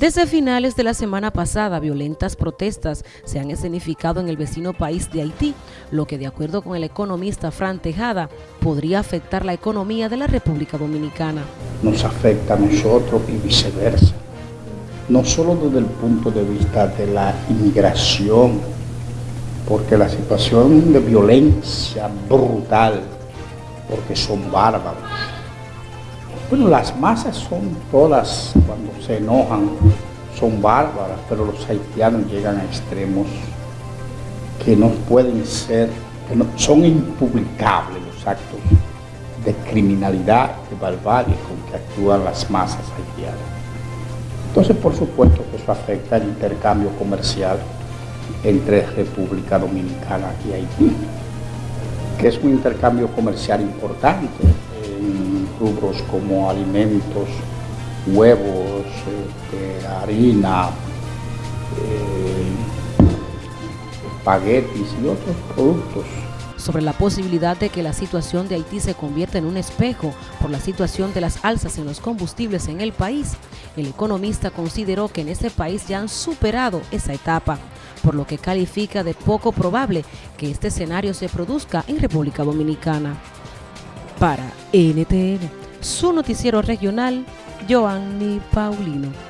Desde finales de la semana pasada, violentas protestas se han escenificado en el vecino país de Haití, lo que de acuerdo con el economista Fran Tejada, podría afectar la economía de la República Dominicana. Nos afecta a nosotros y viceversa, no solo desde el punto de vista de la inmigración, porque la situación de violencia brutal, porque son bárbaros, bueno, las masas son todas, cuando se enojan, son bárbaras, pero los haitianos llegan a extremos que no pueden ser, que no, son impublicables los actos de criminalidad, de barbarie con que actúan las masas haitianas. Entonces, por supuesto que eso afecta el intercambio comercial entre República Dominicana y Haití, que es un intercambio comercial importante rubros como alimentos, huevos, este, harina, eh, espaguetis y otros productos. Sobre la posibilidad de que la situación de Haití se convierta en un espejo por la situación de las alzas en los combustibles en el país, el economista consideró que en ese país ya han superado esa etapa, por lo que califica de poco probable que este escenario se produzca en República Dominicana. Para NTN, su noticiero regional, Joanny Paulino.